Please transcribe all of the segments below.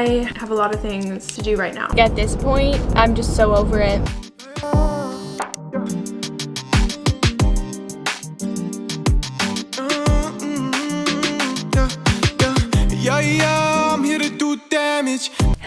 I have a lot of things to do right now. At this point, I'm just so over it.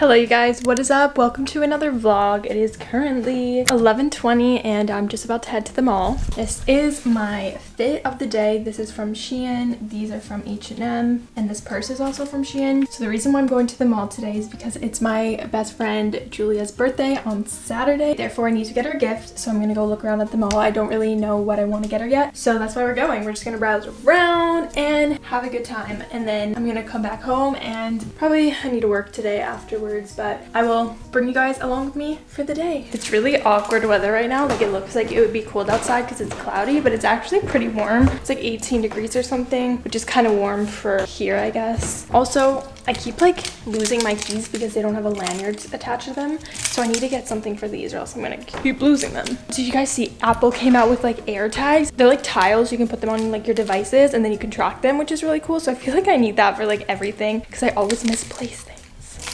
Hello you guys, what is up? Welcome to another vlog. It is currently 11.20 and I'm just about to head to the mall. This is my fit of the day. This is from Shein. These are from H&M and this purse is also from Shein. So the reason why I'm going to the mall today is because it's my best friend Julia's birthday on Saturday. Therefore I need to get her a gift. So I'm gonna go look around at the mall. I don't really know what I want to get her yet. So that's why we're going. We're just gonna browse around and have a good time. And then I'm gonna come back home and probably I need to work today afterwards but I will bring you guys along with me for the day. It's really awkward weather right now. Like it looks like it would be cold outside because it's cloudy, but it's actually pretty warm. It's like 18 degrees or something, which is kind of warm for here, I guess. Also, I keep like losing my keys because they don't have a lanyard attached to them. So I need to get something for these or else I'm gonna keep losing them. Did you guys see Apple came out with like air tags? They're like tiles. You can put them on like your devices and then you can track them, which is really cool. So I feel like I need that for like everything because I always misplace things.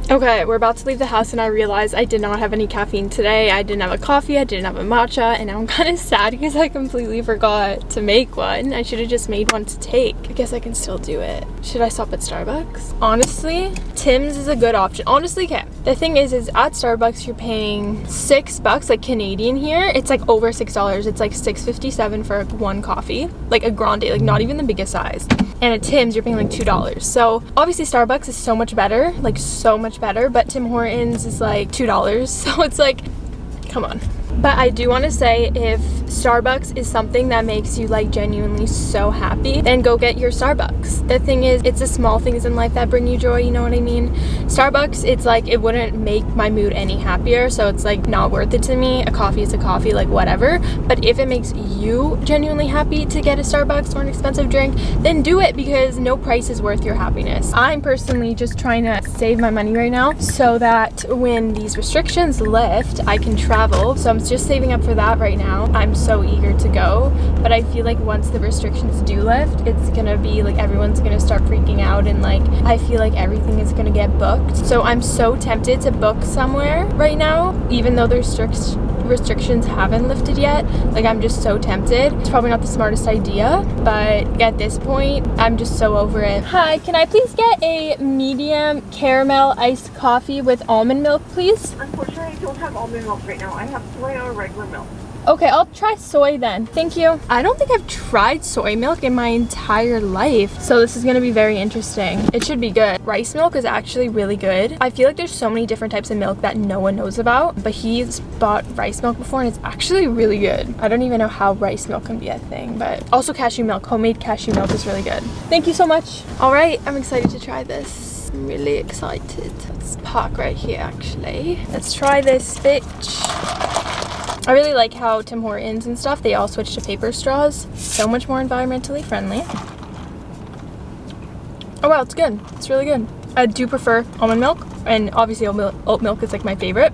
Okay, we're about to leave the house and I realized I did not have any caffeine today. I didn't have a coffee, I didn't have a matcha, and I'm kind of sad because I completely forgot to make one. I should have just made one to take. I guess I can still do it. Should I stop at Starbucks? Honestly, Tim's is a good option. Honestly, okay. The thing is, is at Starbucks, you're paying six bucks, like Canadian here. It's like over six dollars. It's like six fifty seven for one coffee, like a grande, like not even the biggest size. And at Tim's, you're paying like two dollars. So obviously, Starbucks is so much better, like so much better, but Tim Hortons is like $2. So it's like, come on. But I do want to say if Starbucks is something that makes you like genuinely so happy, then go get your Starbucks. The thing is, it's the small things in life that bring you joy, you know what I mean? Starbucks, it's like it wouldn't make my mood any happier, so it's like not worth it to me. A coffee is a coffee, like whatever. But if it makes you genuinely happy to get a Starbucks or an expensive drink, then do it because no price is worth your happiness. I'm personally just trying to save my money right now so that when these restrictions lift, I can travel. So I'm just saving up for that right now. I'm so eager to go, but I feel like once the restrictions do lift, it's gonna be like everyone's gonna start freaking out and like I feel like everything is gonna get booked. So I'm so tempted to book somewhere right now, even though there's strict restrictions haven't lifted yet. Like i'm just so tempted. It's probably not the smartest idea but at this point i'm just so over it. Hi can i please get a medium caramel iced coffee with almond milk please don't have almond milk right now i have soy or regular milk Okay, I'll try soy then. Thank you. I don't think I've tried soy milk in my entire life. So this is gonna be very interesting. It should be good. Rice milk is actually really good. I feel like there's so many different types of milk that no one knows about, but he's bought rice milk before and it's actually really good. I don't even know how rice milk can be a thing, but also cashew milk. Homemade cashew milk is really good. Thank you so much. All right, I'm excited to try this. I'm really excited. Let's park right here actually. Let's try this bitch. I really like how Tim Hortons and stuff, they all switch to paper straws. So much more environmentally friendly. Oh wow, it's good. It's really good. I do prefer almond milk, and obviously oat milk is like my favorite.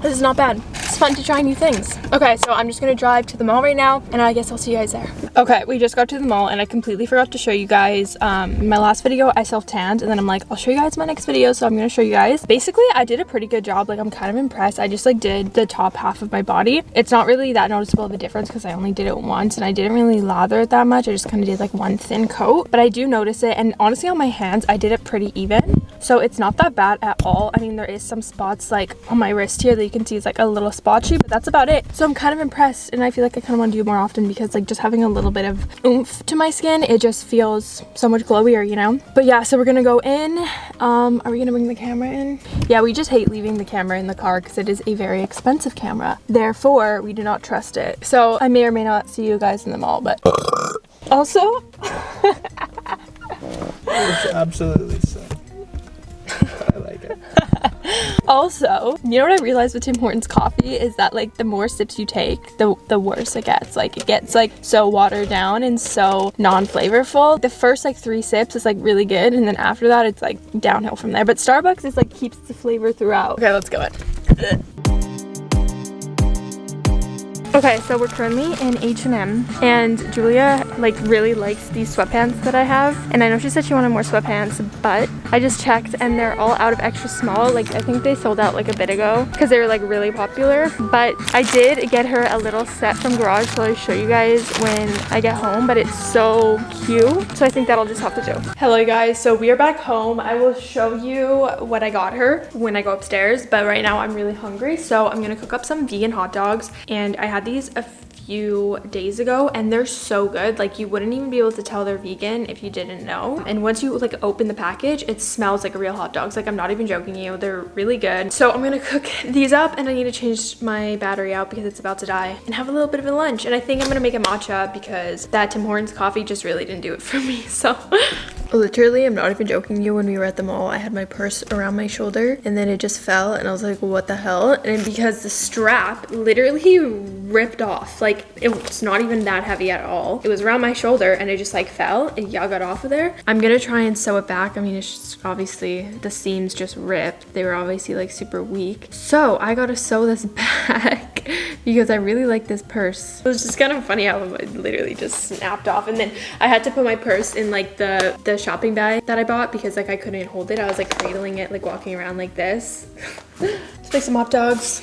This is not bad fun to try new things. Okay, so I'm just gonna drive to the mall right now and I guess I'll see you guys there. Okay, we just got to the mall and I completely forgot to show you guys um, my last video I self-tanned and then I'm like, I'll show you guys my next video. So I'm gonna show you guys. Basically, I did a pretty good job. Like I'm kind of impressed. I just like did the top half of my body. It's not really that noticeable of a difference because I only did it once and I didn't really lather it that much. I just kind of did like one thin coat, but I do notice it. And honestly on my hands, I did it pretty even. So it's not that bad at all. I mean, there is some spots like on my wrist here that you can see is like a little spotchy, but that's about it. So I'm kind of impressed and I feel like I kind of want to do more often because like just having a little bit of oomph to my skin, it just feels so much glowier, you know? But yeah, so we're gonna go in. Um, are we gonna bring the camera in? Yeah, we just hate leaving the camera in the car because it is a very expensive camera. Therefore, we do not trust it. So I may or may not see you guys in the mall, but also... it's absolutely also, you know what I realized with Tim Hortons coffee is that like the more sips you take, the, the worse it gets. Like it gets like so watered down and so non-flavorful. The first like three sips is like really good and then after that it's like downhill from there. But Starbucks is like keeps the flavor throughout. Okay, let's go in. Okay, so we're currently in H&M and Julia like really likes these sweatpants that I have. And I know she said she wanted more sweatpants, but I just checked and they're all out of extra small. Like I think they sold out like a bit ago because they were like really popular. But I did get her a little set from Garage, so I'll show you guys when I get home, but it's so cute. So I think that'll just have to do. Hello guys, so we are back home. I will show you what I got her when I go upstairs, but right now I'm really hungry. So I'm gonna cook up some vegan hot dogs and I had these a few days ago and they're so good. Like you wouldn't even be able to tell they're vegan if you didn't know. And once you like open the package it smells like a real hot dogs. Like i'm not even joking you. They're really good. So i'm gonna cook these up and i need to change my battery out because it's about to die and have a little bit of a lunch. And i think i'm gonna make a matcha because that tim hortons coffee just really didn't do it for me. So Literally, I'm not even joking you, when we were at the mall, I had my purse around my shoulder and then it just fell and I was like, what the hell? And because the strap literally ripped off. Like, it's not even that heavy at all. It was around my shoulder and it just like fell and y'all got off of there. I'm gonna try and sew it back. I mean, it's just obviously the seams just ripped. They were obviously like super weak. So I gotta sew this back because I really like this purse. It was just kind of funny how it literally just snapped off. And then I had to put my purse in like the, the shopping bag that I bought because like I couldn't hold it. I was like cradling it, like walking around like this. Let's make some hot dogs.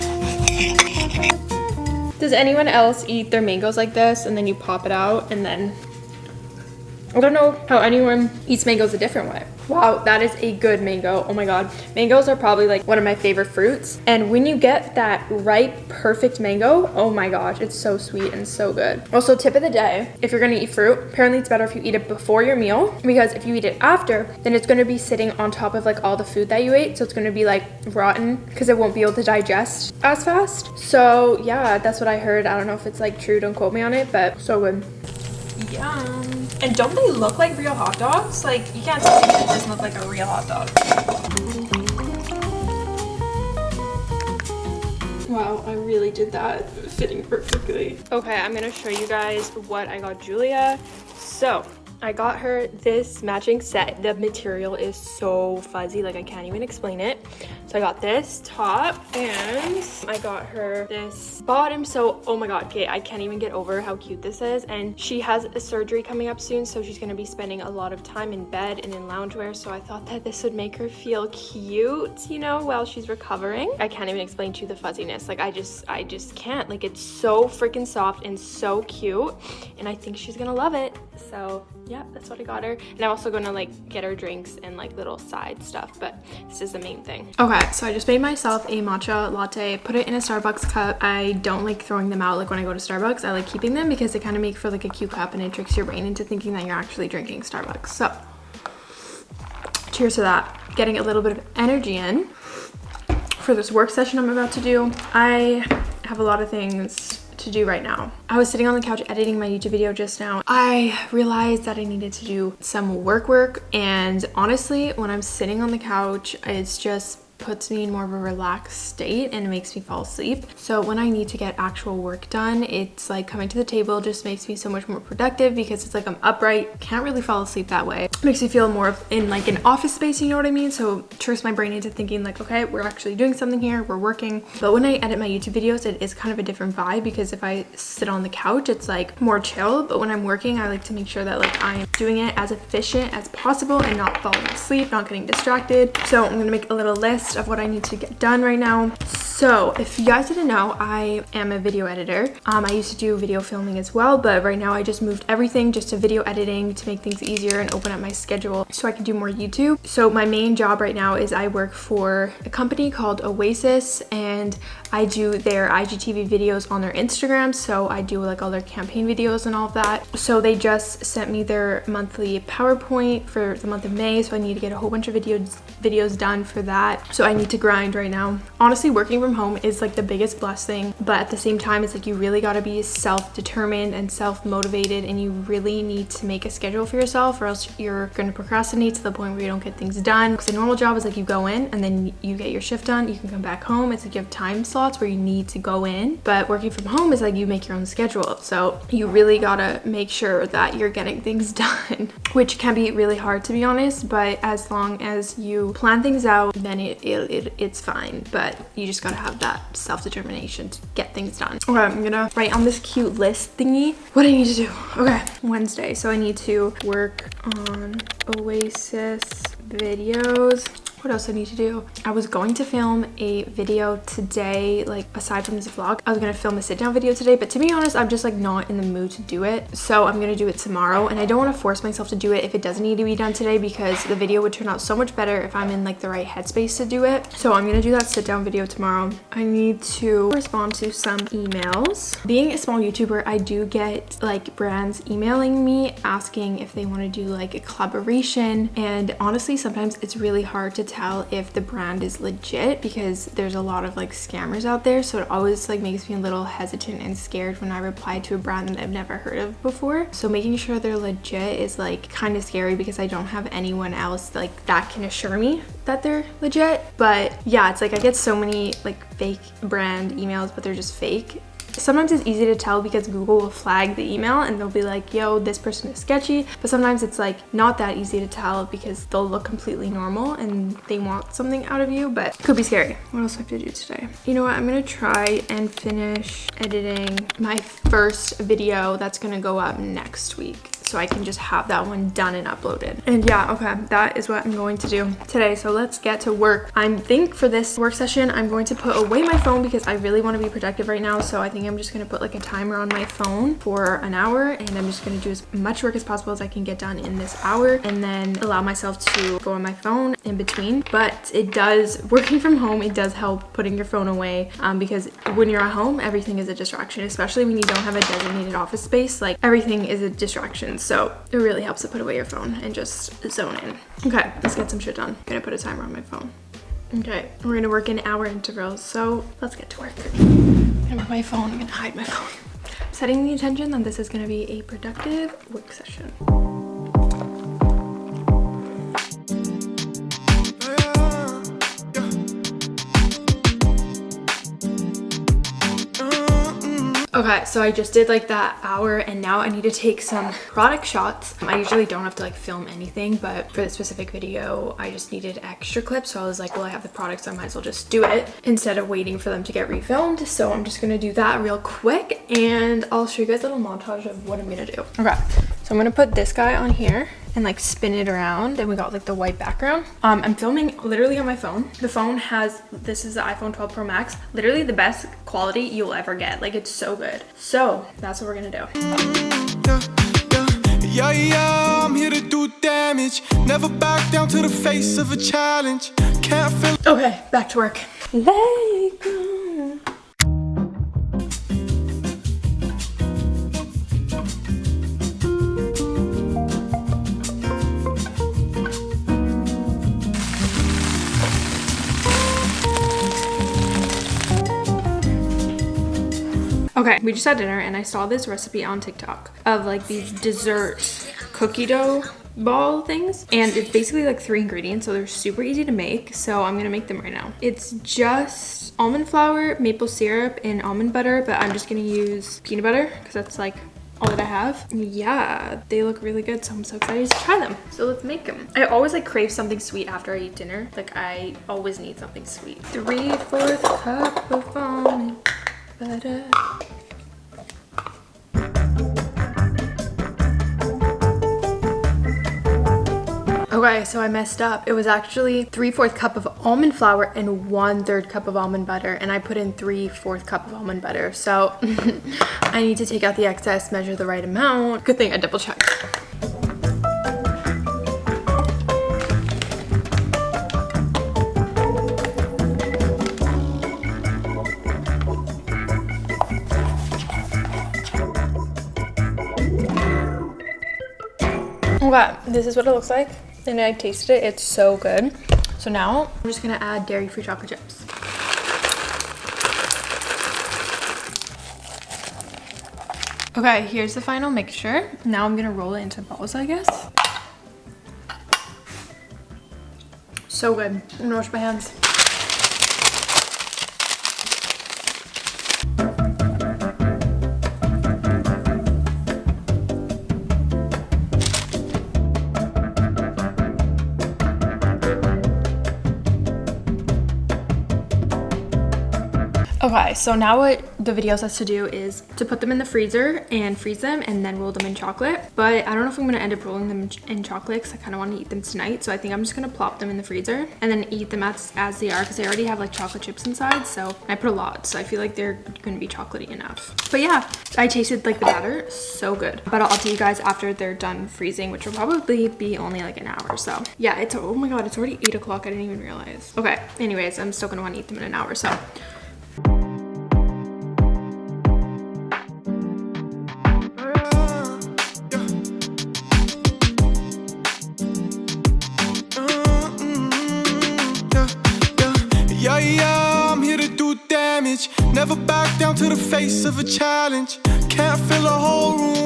Does anyone else eat their mangoes like this and then you pop it out and then I don't know how anyone eats mangoes a different way. Wow, that is a good mango. Oh my god. Mangoes are probably like one of my favorite fruits. And when you get that ripe, perfect mango, oh my gosh, it's so sweet and so good. Also, tip of the day, if you're gonna eat fruit, apparently it's better if you eat it before your meal because if you eat it after, then it's gonna be sitting on top of like all the food that you ate. So it's gonna be like rotten because it won't be able to digest as fast. So yeah, that's what I heard. I don't know if it's like true, don't quote me on it, but so good. Yum. And don't they look like real hot dogs? Like, you can't tell me it doesn't look like a real hot dog. Wow, I really did that fitting perfectly. Okay, I'm gonna show you guys what I got Julia. So, I got her this matching set. The material is so fuzzy, like I can't even explain it. So I got this top and I got her this bottom. So, oh my God, okay, I can't even get over how cute this is. And she has a surgery coming up soon, so she's gonna be spending a lot of time in bed and in loungewear. So I thought that this would make her feel cute, you know, while she's recovering. I can't even explain to you the fuzziness. Like I just, I just can't. Like it's so freaking soft and so cute. And I think she's gonna love it. So yeah, that's what I got her. And I'm also gonna like get her drinks and like little side stuff, but this is the main thing. Okay, so I just made myself a matcha latte, put it in a Starbucks cup. I don't like throwing them out like when I go to Starbucks. I like keeping them because they kind of make for like a cute cup and it tricks your brain into thinking that you're actually drinking Starbucks. So cheers to that. Getting a little bit of energy in for this work session I'm about to do. I have a lot of things to do right now. I was sitting on the couch editing my YouTube video just now. I realized that I needed to do some work work and honestly when I'm sitting on the couch it's just puts me in more of a relaxed state and it makes me fall asleep. So when I need to get actual work done, it's like coming to the table just makes me so much more productive because it's like I'm upright, can't really fall asleep that way. It makes me feel more in like an office space, you know what I mean? So tricks my brain into thinking like, okay, we're actually doing something here, we're working. But when I edit my YouTube videos, it is kind of a different vibe because if I sit on the couch, it's like more chill. But when I'm working, I like to make sure that like I'm doing it as efficient as possible and not falling asleep, not getting distracted. So I'm gonna make a little list list of what I need to get done right now. So if you guys didn't know, I am a video editor. Um, I used to do video filming as well, but right now I just moved everything just to video editing to make things easier and open up my schedule so I can do more YouTube. So my main job right now is I work for a company called Oasis and I do their IGTV videos on their Instagram. So I do like all their campaign videos and all of that. So they just sent me their monthly PowerPoint for the month of May. So I need to get a whole bunch of videos videos done for that. So I need to grind right now. Honestly, working from home is like the biggest blessing, but at the same time, it's like you really gotta be self-determined and self-motivated and you really need to make a schedule for yourself or else you're gonna procrastinate to the point where you don't get things done. Because a normal job is like you go in and then you get your shift done, you can come back home. It's like you have time where you need to go in, but working from home is like you make your own schedule. So you really gotta make sure that you're getting things done, which can be really hard to be honest, but as long as you plan things out, then it, it, it it's fine. But you just gotta gotta have that self-determination to get things done. Okay, I'm gonna write on this cute list thingy what I need to do. Okay, Wednesday. So I need to work on Oasis videos what else I need to do? I was going to film a video today, like aside from this vlog. I was gonna film a sit down video today, but to be honest, I'm just like not in the mood to do it. So I'm gonna do it tomorrow and I don't wanna force myself to do it if it doesn't need to be done today because the video would turn out so much better if I'm in like the right headspace to do it. So I'm gonna do that sit down video tomorrow. I need to respond to some emails. Being a small YouTuber, I do get like brands emailing me asking if they wanna do like a collaboration. And honestly, sometimes it's really hard to tell if the brand is legit because there's a lot of like scammers out there. So it always like makes me a little hesitant and scared when I reply to a brand that I've never heard of before. So making sure they're legit is like kind of scary because I don't have anyone else like that can assure me that they're legit. But yeah it's like I get so many like fake brand emails but they're just fake Sometimes it's easy to tell because Google will flag the email and they'll be like, yo, this person is sketchy. But sometimes it's like not that easy to tell because they'll look completely normal and they want something out of you, but could be scary. What else do I have to do today? You know what? I'm gonna try and finish editing my first video that's gonna go up next week so I can just have that one done and uploaded. And yeah, okay, that is what I'm going to do today. So let's get to work. I think for this work session, I'm going to put away my phone because I really want to be productive right now. So I think I'm just going to put like a timer on my phone for an hour and I'm just going to do as much work as possible as I can get done in this hour and then allow myself to go on my phone in between. But it does, working from home, it does help putting your phone away um, because when you're at home, everything is a distraction, especially when you don't have a designated office space. Like everything is a distraction so it really helps to put away your phone and just zone in. Okay, let's get some shit done. I'm gonna put a timer on my phone. Okay, we're gonna work in hour intervals, so let's get to work. I'm my phone, I'm gonna hide my phone. Setting the intention that this is gonna be a productive work session. Okay, so I just did like that hour and now I need to take some product shots. I usually don't have to like film anything, but for this specific video, I just needed extra clips. So I was like, well, I have the products, I might as well just do it instead of waiting for them to get refilmed. So I'm just gonna do that real quick and I'll show you guys a little montage of what I'm gonna do. Okay, so I'm gonna put this guy on here and like spin it around and we got like the white background. Um, I'm filming literally on my phone. The phone has, this is the iPhone 12 Pro Max, literally the best quality you'll ever get. Like it's so good. So that's what we're gonna do. Yeah, yeah, I'm here to do damage. Never back down to the face of a challenge. Can't feel Okay, back to work. Okay, we just had dinner and I saw this recipe on TikTok of like these dessert cookie dough ball things and it's basically like three ingredients so they're super easy to make so I'm gonna make them right now. It's just almond flour, maple syrup, and almond butter but I'm just gonna use peanut butter because that's like all that I have. Yeah, they look really good, so I'm so excited to try them. So let's make them. I always like crave something sweet after I eat dinner. Like I always need something sweet. Three-fourths cup of almond butter. Okay, so I messed up. It was actually 3 4th cup of almond flour and 1 3rd cup of almond butter. And I put in 3 4th cup of almond butter. So I need to take out the excess, measure the right amount. Good thing I double checked. Okay, this is what it looks like. And I tasted it, it's so good. So now I'm just gonna add dairy-free chocolate chips. Okay, here's the final mixture. Now I'm gonna roll it into balls, I guess. So good. I'm gonna wash my hands. Okay, so now what the video says to do is to put them in the freezer and freeze them and then roll them in chocolate. But I don't know if I'm gonna end up rolling them in chocolate because I kind of want to eat them tonight. So I think I'm just gonna plop them in the freezer and then eat them as, as they are because they already have like chocolate chips inside. So I put a lot, so I feel like they're gonna be chocolatey enough. But yeah, I tasted like the batter, so good. But I'll tell you guys after they're done freezing, which will probably be only like an hour. So yeah, it's, oh my God, it's already eight o'clock. I didn't even realize. Okay, anyways, I'm still gonna want to eat them in an hour. So of a challenge. Can't fill a whole room,